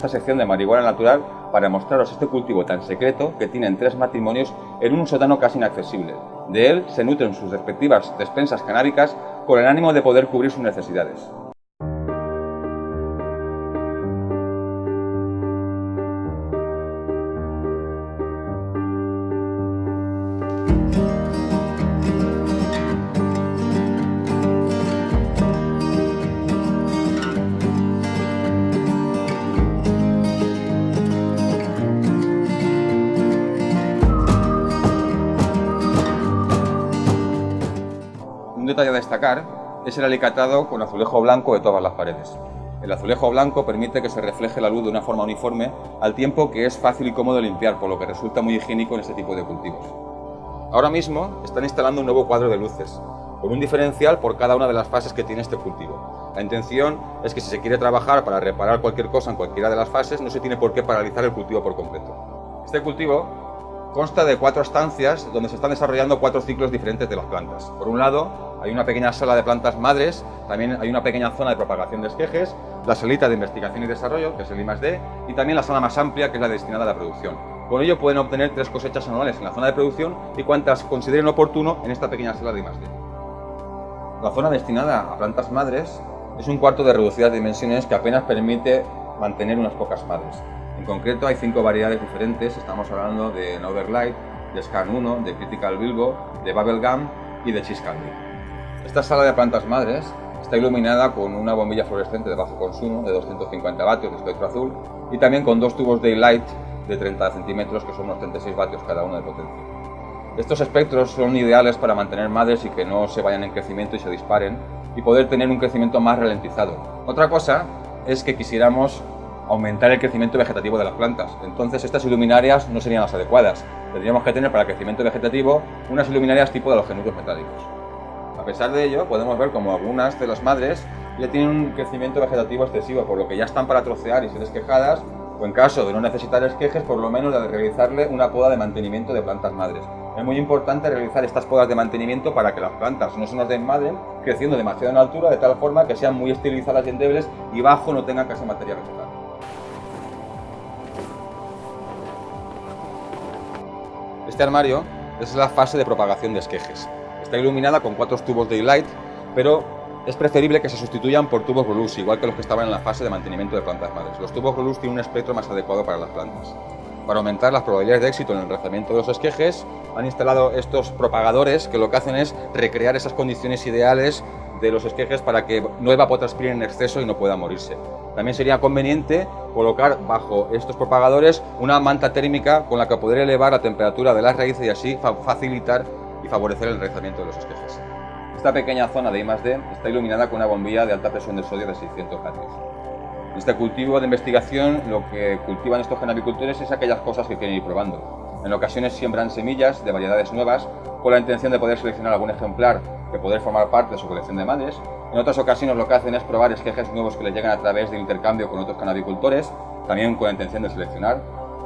esta sección de marihuana natural para mostraros este cultivo tan secreto que tienen tres matrimonios en un sótano casi inaccesible. De él se nutren sus respectivas despensas canábicas con el ánimo de poder cubrir sus necesidades. Un detalle a destacar es el alicatado con azulejo blanco de todas las paredes. El azulejo blanco permite que se refleje la luz de una forma uniforme, al tiempo que es fácil y cómodo limpiar, por lo que resulta muy higiénico en este tipo de cultivos. Ahora mismo están instalando un nuevo cuadro de luces, con un diferencial por cada una de las fases que tiene este cultivo. La intención es que si se quiere trabajar para reparar cualquier cosa en cualquiera de las fases, no se tiene por qué paralizar el cultivo por completo. Este cultivo consta de cuatro estancias donde se están desarrollando cuatro ciclos diferentes de las plantas. Por un lado, hay una pequeña sala de plantas madres, también hay una pequeña zona de propagación de esquejes, la salita de investigación y desarrollo, que es el I+.D., y también la sala más amplia, que es la destinada a la producción. Con ello pueden obtener tres cosechas anuales en la zona de producción y cuantas consideren oportuno en esta pequeña sala de I+.D. La zona destinada a plantas madres es un cuarto de reducidas dimensiones que apenas permite mantener unas pocas madres. En concreto hay cinco variedades diferentes, estamos hablando de Noverlight, de Scan 1, de Critical Bilbo, de Bubblegum y de Cheese Candy. Esta sala de plantas madres está iluminada con una bombilla fluorescente de bajo consumo de 250 vatios de espectro azul y también con dos tubos Daylight de 30 centímetros que son unos 36 vatios cada uno de potencia. Estos espectros son ideales para mantener madres y que no se vayan en crecimiento y se disparen y poder tener un crecimiento más ralentizado. Otra cosa es que quisiéramos aumentar el crecimiento vegetativo de las plantas. Entonces estas iluminarias no serían las adecuadas. Tendríamos que tener para el crecimiento vegetativo unas iluminarias tipo de los genudos metálicos. A pesar de ello, podemos ver como algunas de las madres ya tienen un crecimiento vegetativo excesivo, por lo que ya están para trocear y ser esquejadas, o en caso de no necesitar esquejes, por lo menos de realizarle una poda de mantenimiento de plantas madres. Es muy importante realizar estas podas de mantenimiento para que las plantas no se nos desmadren, creciendo demasiado en altura, de tal forma que sean muy estilizadas y endebles y bajo no tengan casi materia vegetal. Este armario es la fase de propagación de esquejes. Está iluminada con cuatro tubos de light, pero es preferible que se sustituyan por tubos Rolus, igual que los que estaban en la fase de mantenimiento de plantas madres. Los tubos Rolus tienen un espectro más adecuado para las plantas. Para aumentar las probabilidades de éxito en el enraizamiento de los esquejes, han instalado estos propagadores que lo que hacen es recrear esas condiciones ideales de los esquejes para que no evapotranspiren en exceso y no pueda morirse. También sería conveniente colocar bajo estos propagadores una manta térmica con la que poder elevar la temperatura de las raíces y así facilitar y favorecer el enraizamiento de los esquejes. Esta pequeña zona de I+D está iluminada con una bombilla de alta presión de sodio de 600 vatios. En este cultivo de investigación lo que cultivan estos genavicultores es aquellas cosas que quieren ir probando. En ocasiones siembran semillas de variedades nuevas con la intención de poder seleccionar algún ejemplar que poder formar parte de su colección de madres. En otras ocasiones lo que hacen es probar esquejes nuevos que les llegan a través del intercambio con otros canabicultores, también con la intención de seleccionar,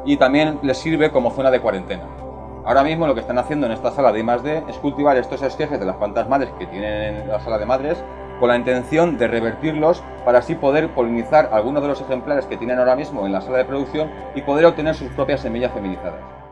y también les sirve como zona de cuarentena. Ahora mismo lo que están haciendo en esta sala de I+D es cultivar estos esquejes de las plantas madres que tienen en la sala de madres con la intención de revertirlos para así poder polinizar algunos de los ejemplares que tienen ahora mismo en la sala de producción y poder obtener sus propias semillas feminizadas.